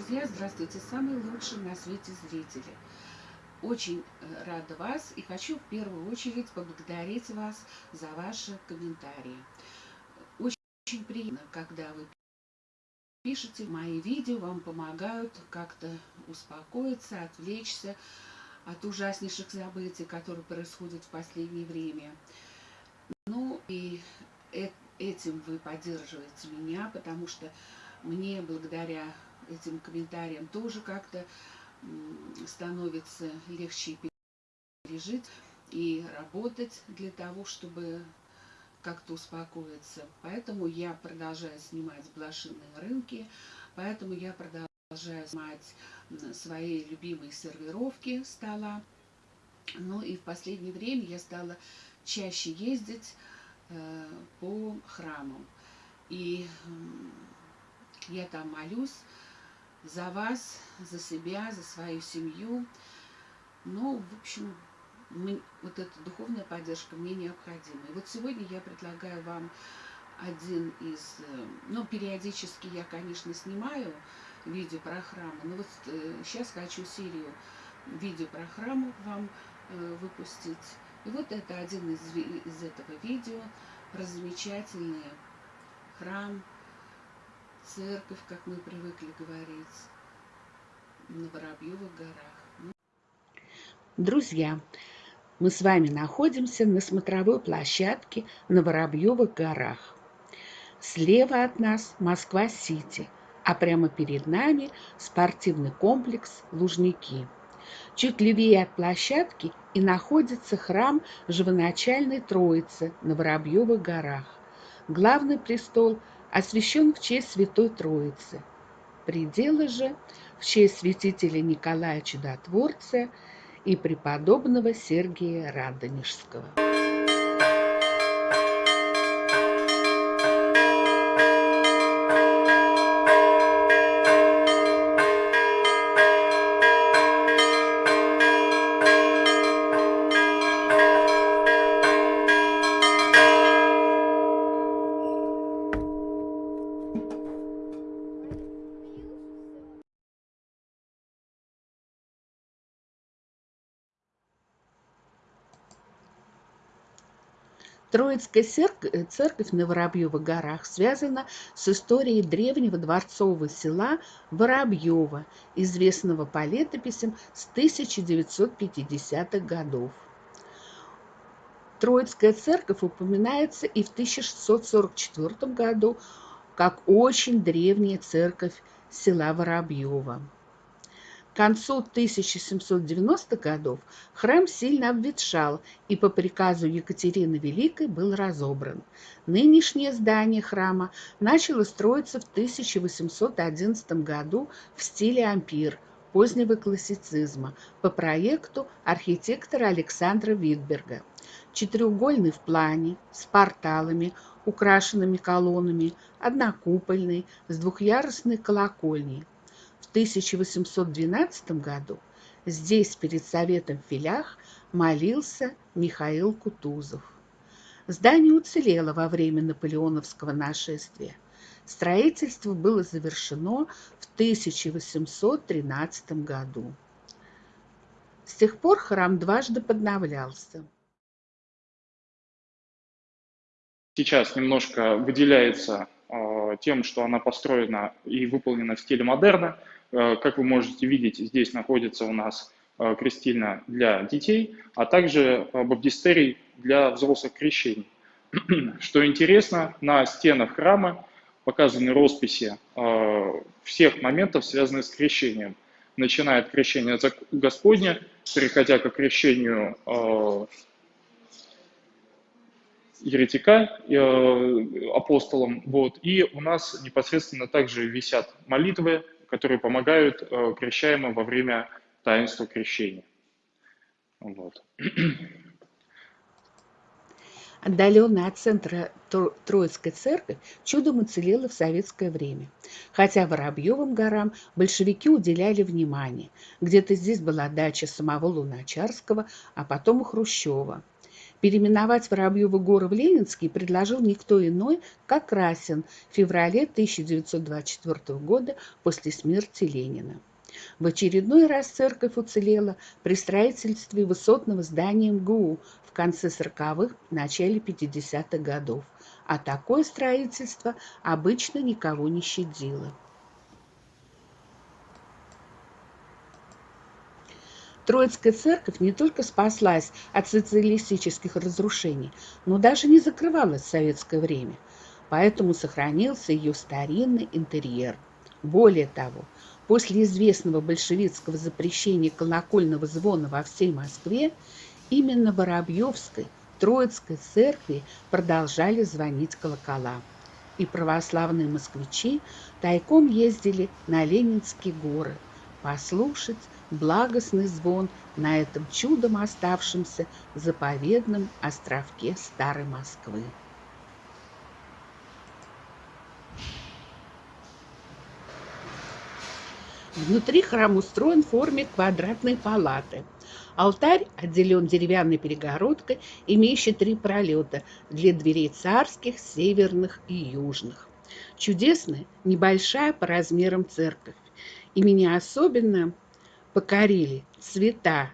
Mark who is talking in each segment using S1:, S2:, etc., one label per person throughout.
S1: Друзья, здравствуйте, самые лучшие на свете зрители. Очень э, рада вас и хочу в первую очередь поблагодарить вас за ваши комментарии. Очень, очень приятно, когда вы пишете мои видео, вам помогают как-то успокоиться, отвлечься от ужаснейших событий, которые происходят в последнее время. Ну и этим вы поддерживаете меня, потому что мне благодаря этим комментариям тоже как-то становится легче пережить и работать для того, чтобы как-то успокоиться. Поэтому я продолжаю снимать блошиные рынки, поэтому я продолжаю снимать свои любимые сервировки стола. Ну и в последнее время я стала чаще ездить э, по храмам. И э, я там молюсь за вас, за себя, за свою семью. Ну, в общем, мы, вот эта духовная поддержка мне необходима. И вот сегодня я предлагаю вам один из... Э, ну, периодически я, конечно, снимаю видео про храмы, но вот э, сейчас хочу серию видео про храмы вам э, выпустить. И вот это один из, из этого видео про замечательный храм, церковь, как мы привыкли говорить, на Воробьевых горах.
S2: Друзья, мы с вами находимся на смотровой площадке на Воробьевых горах. Слева от нас Москва-Сити, а прямо перед нами спортивный комплекс Лужники. Чуть левее от площадки и находится храм Живоначальной Троицы на Воробьевых горах. Главный престол освящен в честь Святой Троицы. Пределы же в честь святителя Николая Чудотворца и преподобного Сергия Радонежского. Троицкая э, церковь на Воробьевых горах связана с историей древнего дворцового села Воробьево, известного по летописям с 1950-х годов. Троицкая церковь упоминается и в 1644 году как очень древняя церковь села Воробьево. К концу 1790-х годов храм сильно обветшал и по приказу Екатерины Великой был разобран. Нынешнее здание храма начало строиться в 1811 году в стиле ампир позднего классицизма по проекту архитектора Александра Витберга. Четырехугольный в плане, с порталами, украшенными колоннами, однокупольный, с двухъярусной колокольней. 1812 году здесь перед Советом в Филях молился Михаил Кутузов. Здание уцелело во время наполеоновского нашествия. Строительство было завершено в 1813 году. С тех пор храм дважды подновлялся.
S3: Сейчас немножко выделяется э, тем, что она построена и выполнена в стиле модерна. Э, как вы можете видеть, здесь находится у нас э, крестильна для детей, а также э, баптистерий для взрослых крещений. Что интересно, на стенах храма показаны росписи всех моментов, связанных с крещением. Начиная от крещения Господня, переходя к крещению еретика, апостолом. Вот. И у нас непосредственно также висят молитвы которые помогают э, крещаемым во время таинства крещения. Вот.
S2: Отдаленная от центра Троицкой церкви чудом уцелела в советское время. Хотя Воробьевым горам большевики уделяли внимание. Где-то здесь была дача самого Луначарского, а потом и Хрущева. Переименовать Воробьевы горы в Ленинский предложил никто иной, как Красин в феврале 1924 года после смерти Ленина. В очередной раз церковь уцелела при строительстве высотного здания МГУ в конце 40-х, начале 50-х годов, а такое строительство обычно никого не щадило. Троицкая церковь не только спаслась от социалистических разрушений, но даже не закрывалась в советское время, поэтому сохранился ее старинный интерьер. Более того, после известного большевистского запрещения колокольного звона во всей Москве, именно Воробьевской Троицкой церкви продолжали звонить колокола. И православные москвичи тайком ездили на Ленинские горы послушать благостный звон на этом чудом оставшемся заповедном островке Старой Москвы. Внутри храм устроен в форме квадратной палаты. Алтарь отделен деревянной перегородкой, имеющей три пролета для дверей царских, северных и южных. Чудесная, небольшая по размерам церковь. И меня особенно покорили цвета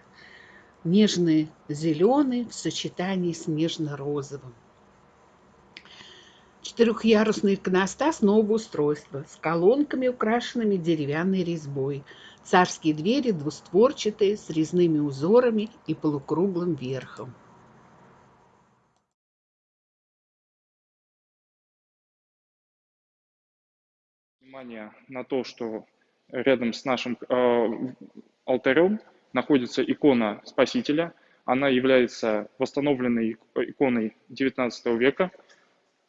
S2: нежные зеленый в сочетании с нежно-розовым. Четырехъярусный иконостас нового устройства с колонками, украшенными деревянной резьбой. Царские двери двустворчатые с резными узорами и полукруглым верхом.
S3: Внимание на то, что рядом с нашим э, алтарем находится икона Спасителя. Она является восстановленной иконой XIX века,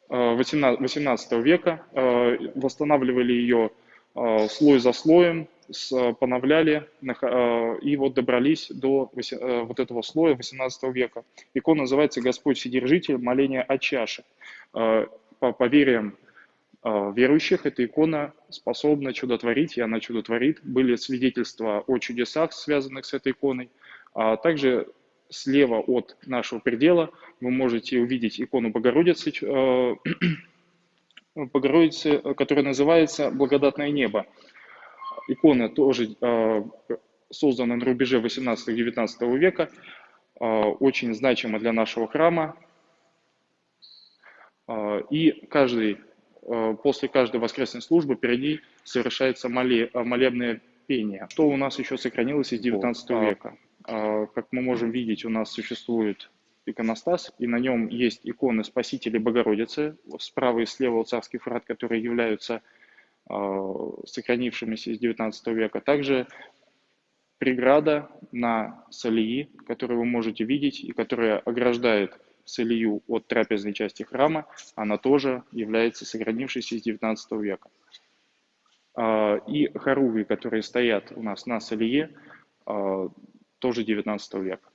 S3: 18, э, 18 века. Э, восстанавливали ее э, слой за слоем, поновляли и вот добрались до вот этого слоя 18 века. Икона называется «Господь Вседержитель, моление о чаше». По поверьям а, верующих эта икона способна чудотворить, и она чудотворит. Были свидетельства о чудесах, связанных с этой иконой. А также слева от нашего предела вы можете увидеть икону Богородицы, э, Богородицы, которая называется «Благодатное небо». Икона тоже э, создана на рубеже 18-19 века, э, очень значима для нашего храма. И каждый Э, после каждой воскресной службы перед ней совершается э, молебное пение. Что у нас еще сохранилось из 19 века? А, как мы можем видеть, у нас существует иконостас, и на нем есть иконы Спасителя Богородицы, справа и слева царский фрат, которые являются а, сохранившимися из 19 века. Также преграда на солии, которую вы можете видеть и которая ограждает целью от трапезной части храма, она тоже является сохранившейся из 19 века. А, и хоругви, которые стоят у нас на солие, а, тоже 19 века.